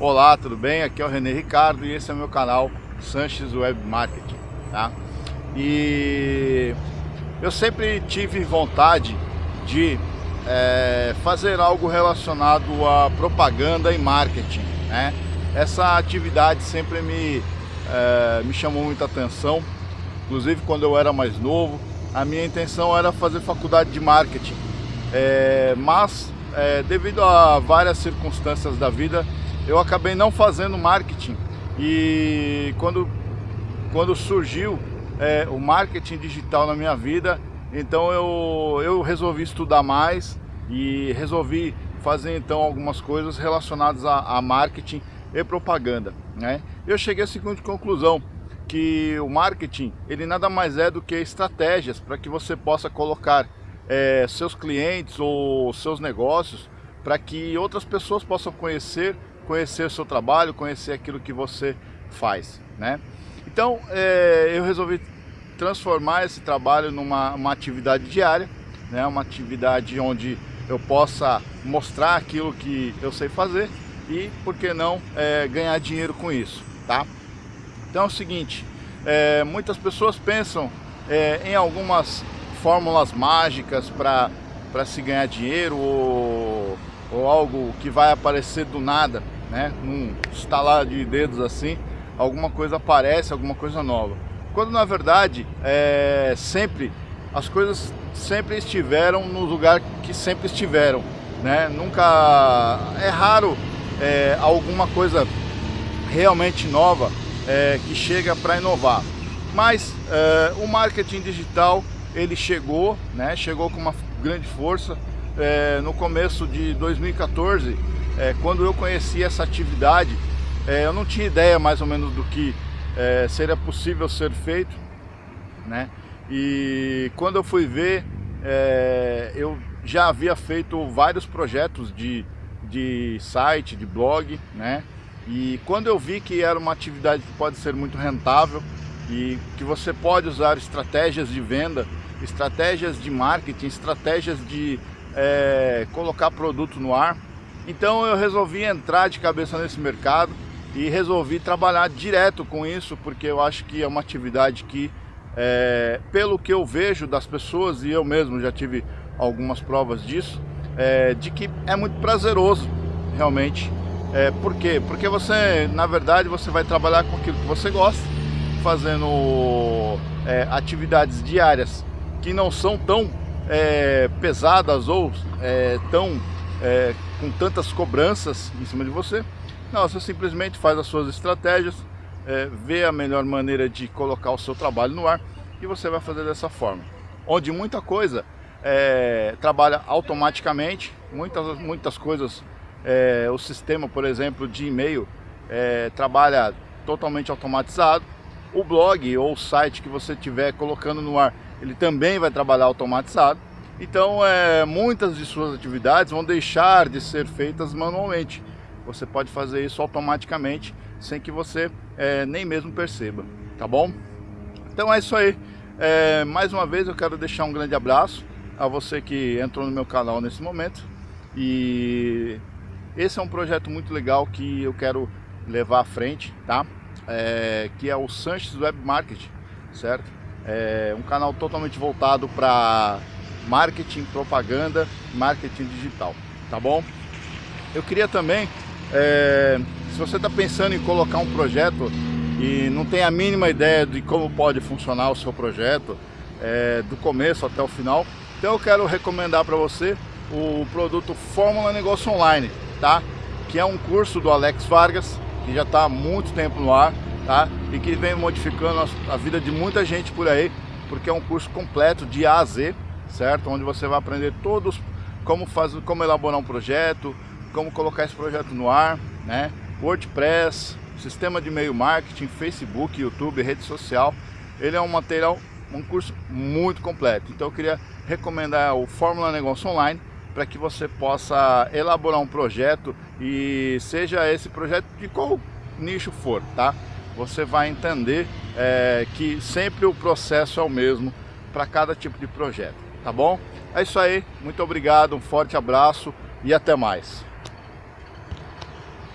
Olá, tudo bem? Aqui é o René Ricardo e esse é o meu canal Sanches Web Marketing, tá? E eu sempre tive vontade de é, fazer algo relacionado a propaganda e marketing, né? Essa atividade sempre me, é, me chamou muita atenção, inclusive quando eu era mais novo, a minha intenção era fazer faculdade de marketing, é, mas é, devido a várias circunstâncias da vida, eu acabei não fazendo marketing e quando, quando surgiu é, o marketing digital na minha vida, então eu, eu resolvi estudar mais e resolvi fazer então algumas coisas relacionadas a, a marketing e propaganda. Né? Eu cheguei à seguinte conclusão, que o marketing ele nada mais é do que estratégias para que você possa colocar é, seus clientes ou seus negócios para que outras pessoas possam conhecer conhecer o seu trabalho, conhecer aquilo que você faz, né? Então, é, eu resolvi transformar esse trabalho numa uma atividade diária, né? Uma atividade onde eu possa mostrar aquilo que eu sei fazer e, por que não, é, ganhar dinheiro com isso, tá? Então é o seguinte, é, muitas pessoas pensam é, em algumas fórmulas mágicas para se ganhar dinheiro ou, ou algo que vai aparecer do nada né? Num estalar de dedos assim, alguma coisa aparece, alguma coisa nova. Quando na verdade, é, sempre, as coisas sempre estiveram no lugar que sempre estiveram, né? Nunca, é raro é, alguma coisa realmente nova é, que chega para inovar. Mas é, o marketing digital, ele chegou, né? Chegou com uma grande força. É, no começo de 2014, é, quando eu conheci essa atividade, é, eu não tinha ideia mais ou menos do que é, seria possível ser feito, né? E quando eu fui ver, é, eu já havia feito vários projetos de, de site, de blog, né? E quando eu vi que era uma atividade que pode ser muito rentável e que você pode usar estratégias de venda, estratégias de marketing, estratégias de é, colocar produto no ar, então eu resolvi entrar de cabeça nesse mercado e resolvi trabalhar direto com isso, porque eu acho que é uma atividade que, é, pelo que eu vejo das pessoas, e eu mesmo já tive algumas provas disso, é, de que é muito prazeroso, realmente. É, por quê? Porque você, na verdade, você vai trabalhar com aquilo que você gosta, fazendo é, atividades diárias que não são tão é, pesadas ou é, tão é, com tantas cobranças em cima de você. Não, você simplesmente faz as suas estratégias, é, vê a melhor maneira de colocar o seu trabalho no ar e você vai fazer dessa forma. Onde muita coisa é, trabalha automaticamente, muitas, muitas coisas, é, o sistema, por exemplo, de e-mail é, trabalha totalmente automatizado. O blog ou o site que você estiver colocando no ar, ele também vai trabalhar automatizado. Então, é, muitas de suas atividades vão deixar de ser feitas manualmente. Você pode fazer isso automaticamente, sem que você é, nem mesmo perceba, tá bom? Então é isso aí. É, mais uma vez eu quero deixar um grande abraço a você que entrou no meu canal nesse momento. E esse é um projeto muito legal que eu quero levar à frente, tá? É, que é o Sanches Web Marketing, certo? É um canal totalmente voltado para marketing, propaganda, marketing digital, tá bom? Eu queria também, é, se você está pensando em colocar um projeto e não tem a mínima ideia de como pode funcionar o seu projeto, é, do começo até o final, então eu quero recomendar para você o produto Fórmula Negócio Online, tá? Que é um curso do Alex Vargas, que já está há muito tempo no ar, tá? E que vem modificando a vida de muita gente por aí, porque é um curso completo de A a Z, certo? Onde você vai aprender todos como, fazer, como elaborar um projeto, como colocar esse projeto no ar, né? WordPress, sistema de e-mail marketing, Facebook, YouTube, rede social. Ele é um material, um curso muito completo. Então eu queria recomendar o Fórmula Negócio Online para que você possa elaborar um projeto e seja esse projeto de qual nicho for, tá? Você vai entender é, que sempre o processo é o mesmo para cada tipo de projeto tá bom? É isso aí, muito obrigado, um forte abraço e até mais.